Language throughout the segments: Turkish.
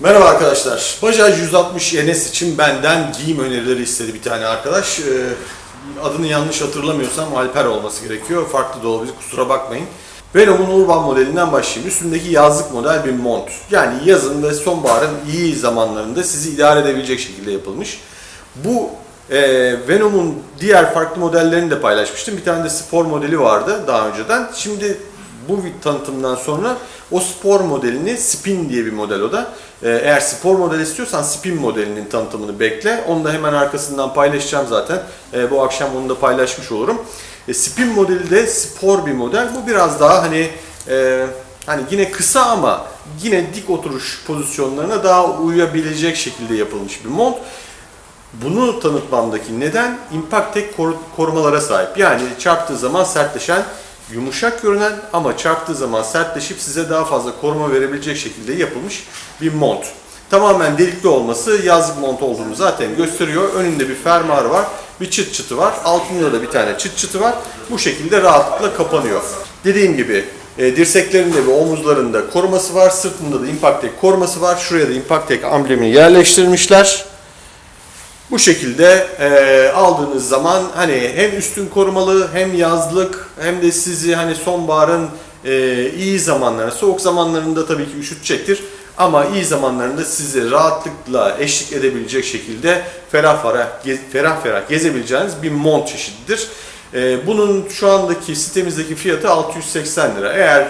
Merhaba arkadaşlar. Bajaj 160 NS için benden giyim önerileri istedi bir tane arkadaş. Ee, adını yanlış hatırlamıyorsam Alper olması gerekiyor. Farklı da olabilir kusura bakmayın. Venom'un Urban modelinden başlayayım. Üstündeki yazlık model bir mont. Yani yazın ve sonbaharın iyi zamanlarında sizi idare edebilecek şekilde yapılmış. Bu e, Venom'un diğer farklı modellerini de paylaşmıştım. Bir tane de spor modeli vardı daha önceden. Şimdi bu tanıtımdan sonra o spor modelini Spin diye bir model o da. Ee, Eğer spor model istiyorsan Spin modelinin tanıtımını bekle. Onu da hemen arkasından paylaşacağım zaten. Ee, Bu akşam onu da paylaşmış olurum. E, Spin modeli de spor bir model. Bu biraz daha hani e, hani yine kısa ama yine dik oturuş pozisyonlarına daha uyabilecek şekilde yapılmış bir mont. Bunu tanıtmamdaki neden Impact koru- korumalara sahip. Yani çarptığı zaman sertleşen, yumuşak görünen ama çarptığı zaman sertleşip size daha fazla koruma verebilecek şekilde yapılmış bir mont. Tamamen delikli olması yazlık mont olduğunu zaten gösteriyor. Önünde bir fermuarı var, bir çıt çıtı var. Altında da bir tane çıt çıtı var. Bu şekilde rahatlıkla kapanıyor. Dediğim gibi e, dirseklerinde ve omuzlarında koruması var. Sırtında da Impact Tech koruması var. Şuraya da Impact Tech amblemini yerleştirmişler. Bu şekilde e, aldığınız zaman hani hem üstün korumalı hem yazlık hem de sizi hani sonbaharın e, iyi zamanlarında, soğuk zamanlarında tabii ki üşütecektir. Ama iyi zamanlarında sizi rahatlıkla eşlik edebilecek şekilde ferah ferah, ferah ferah gezebileceğiniz bir mont çeşididir. E, bunun şu andaki sitemizdeki fiyatı 680 lira. Eğer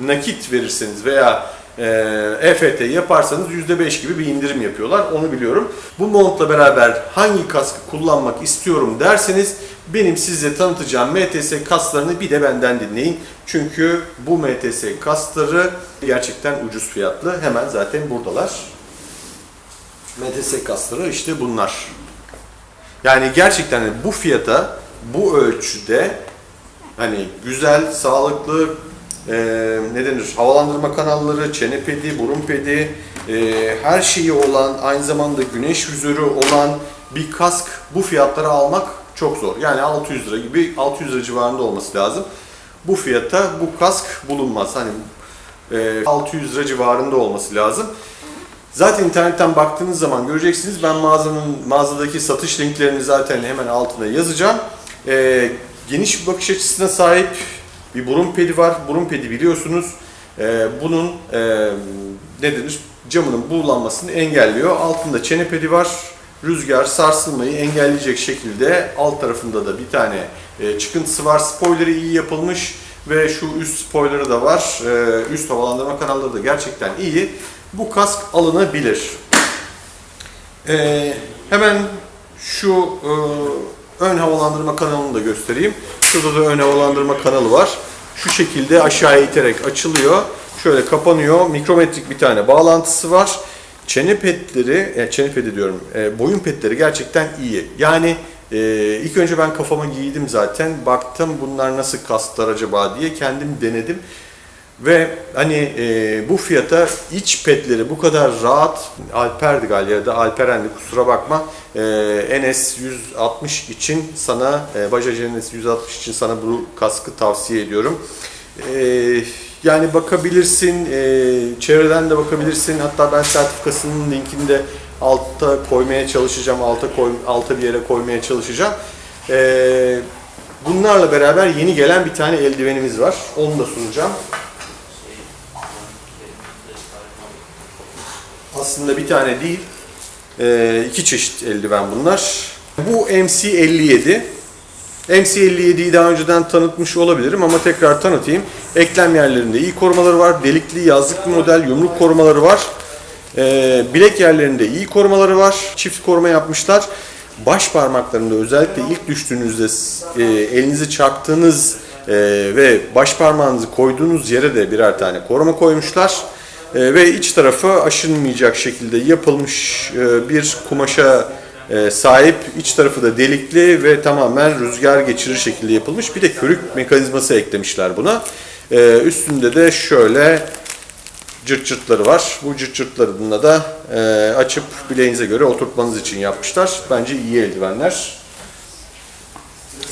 nakit verirseniz veya EFT yaparsanız %5 gibi bir indirim yapıyorlar. Onu biliyorum. Bu montla beraber hangi kaskı kullanmak istiyorum derseniz benim size tanıtacağım MTS kasklarını bir de benden dinleyin. Çünkü bu MTS kaskları gerçekten ucuz fiyatlı. Hemen zaten buradalar. MTS kasları işte bunlar. Yani gerçekten bu fiyata, bu ölçüde hani güzel, sağlıklı, e, ne denir, havalandırma kanalları, çene pedi, burun pedi, e, her şeyi olan, aynı zamanda güneş vizörü olan bir kask bu fiyatlara almak çok zor. Yani 600 lira gibi, 600 lira civarında olması lazım. Bu fiyata bu kask bulunmaz. Hani e, 600 lira civarında olması lazım. Zaten internetten baktığınız zaman göreceksiniz. Ben mağazanın mağazadaki satış linklerini zaten hemen altına yazacağım. Ee, geniş bir bakış açısına sahip bir burun pedi var. Burun pedi biliyorsunuz. Ee, bunun e, ne denir? Camının buğulanmasını engelliyor. Altında çene pedi var. Rüzgar, sarsılmayı engelleyecek şekilde alt tarafında da bir tane e, çıkıntısı var. Spoiler'ı iyi yapılmış ve şu üst spoiler'ı da var. Ee, üst havalandırma kanalları da gerçekten iyi. Bu kask alınabilir. Ee, hemen şu e, ön havalandırma kanalını da göstereyim. Şurada da ön havalandırma kanalı var. Şu şekilde aşağıya iterek açılıyor. Şöyle kapanıyor. Mikrometrik bir tane bağlantısı var. Çene petleri, e, çene pedi diyorum, e, boyun petleri gerçekten iyi. Yani e, ilk önce ben kafama giydim zaten. Baktım bunlar nasıl kasklar acaba diye kendim denedim. Ve hani e, bu fiyata iç petleri bu kadar rahat Alper'di galiba ya da Alperen'di kusura bakma e, NS 160 için sana e, Bajaj NS 160 için sana bu kaskı tavsiye ediyorum. E, yani bakabilirsin, e, çevreden de bakabilirsin. Hatta ben sertifikasının linkini de altta koymaya çalışacağım, alta koy, alta bir yere koymaya çalışacağım. E, bunlarla beraber yeni gelen bir tane eldivenimiz var. Onu da sunacağım. Aslında bir tane değil, e, iki çeşit eldiven bunlar. Bu MC57. MC57'yi daha önceden tanıtmış olabilirim ama tekrar tanıtayım. Eklem yerlerinde iyi korumaları var. Delikli yazlık bir model, yumruk korumaları var. E, bilek yerlerinde iyi korumaları var. Çift koruma yapmışlar. Baş parmaklarında özellikle ilk düştüğünüzde e, elinizi çarptığınız ve baş parmağınızı koyduğunuz yere de birer tane koruma koymuşlar. E, ve iç tarafı aşınmayacak şekilde yapılmış e, bir kumaşa e, sahip. İç tarafı da delikli ve tamamen rüzgar geçirir şekilde yapılmış. Bir de körük mekanizması eklemişler buna. E, üstünde de şöyle cırt cırtları var. Bu cırt cırtlarını da e, açıp bileğinize göre oturtmanız için yapmışlar. Bence iyi eldivenler.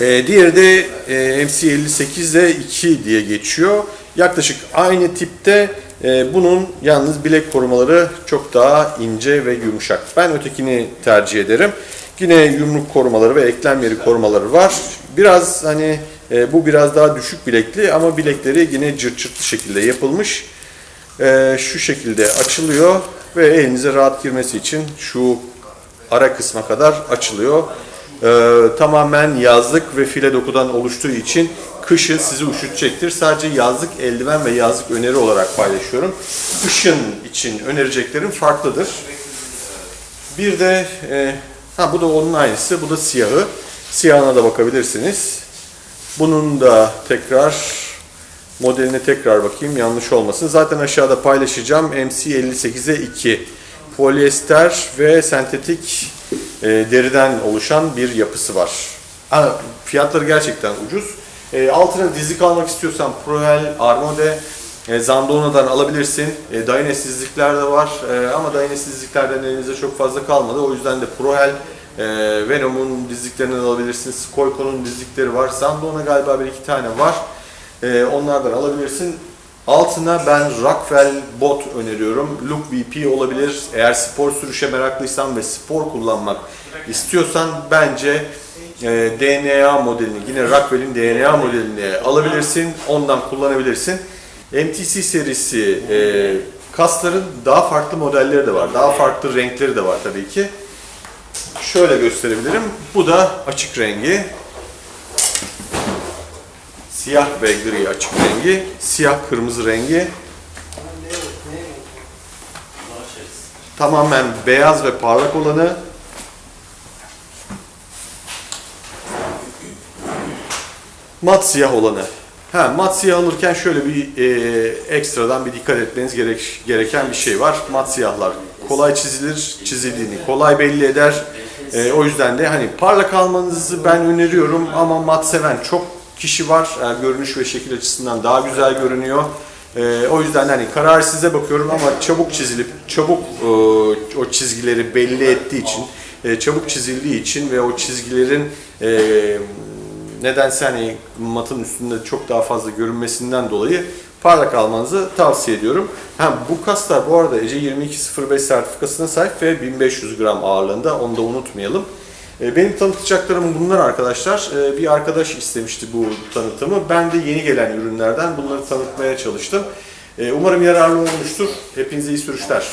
E, diğeri de e, MC58'de 2 diye geçiyor. Yaklaşık aynı tipte bunun yalnız bilek korumaları çok daha ince ve yumuşak. Ben ötekini tercih ederim. Yine yumruk korumaları ve eklem yeri korumaları var. Biraz hani e, bu biraz daha düşük bilekli ama bilekleri yine cırt şekilde yapılmış. E, şu şekilde açılıyor ve elinize rahat girmesi için şu ara kısma kadar açılıyor. E, tamamen yazlık ve file dokudan oluştuğu için kışın sizi üşütecektir. Sadece yazlık eldiven ve yazlık öneri olarak paylaşıyorum. Kışın için önereceklerim farklıdır. Bir de e, ha bu da onun aynısı. Bu da siyahı. Siyahına da bakabilirsiniz. Bunun da tekrar modeline tekrar bakayım yanlış olmasın. Zaten aşağıda paylaşacağım. MC58'e 2 polyester ve sentetik e, deriden oluşan bir yapısı var. Ha, fiyatları gerçekten ucuz. E, altına dizlik almak istiyorsan Prohel, Armode, e, Zandona'dan alabilirsin. E, Dynesizlikler de var e, ama Dynesizliklerden elinizde çok fazla kalmadı. O yüzden de Prohel, e, Venom'un dizliklerinden alabilirsiniz. Koyko'nun dizlikleri var. Zandona galiba bir iki tane var. E, onlardan alabilirsin. Altına ben Rockwell bot öneriyorum. Look VP olabilir. Eğer spor sürüşe meraklıysan ve spor kullanmak istiyorsan bence e, DNA modelini, yine Rockwell'in DNA modelini alabilirsin. Ondan kullanabilirsin. MTC serisi e, kasların daha farklı modelleri de var. Daha farklı renkleri de var tabii ki. Şöyle gösterebilirim. Bu da açık rengi. Siyah ve gri açık rengi. Siyah kırmızı rengi. Tamamen beyaz ve parlak olanı. Mat siyah olanı. Ha, mat siyah alırken şöyle bir e, ekstradan bir dikkat etmeniz gerek, gereken bir şey var. Mat siyahlar kolay çizilir, çizildiğini kolay belli eder. E, o yüzden de hani parlak almanızı ben öneriyorum ama mat seven çok kişi var. Yani görünüş ve şekil açısından daha güzel görünüyor. E, o yüzden hani karar size bakıyorum ama çabuk çizilip çabuk e, o çizgileri belli ettiği için, e, çabuk çizildiği için ve o çizgilerin e, nedense hani matın üstünde çok daha fazla görünmesinden dolayı parlak almanızı tavsiye ediyorum. Ha, bu kaslar bu arada ECE 2205 sertifikasına sahip ve 1500 gram ağırlığında onu da unutmayalım. E, Benim tanıtacaklarım bunlar arkadaşlar. E, Bir arkadaş istemişti bu tanıtımı. Ben de yeni gelen ürünlerden bunları tanıtmaya çalıştım. E, Umarım yararlı olmuştur. Hepinize iyi sürüşler.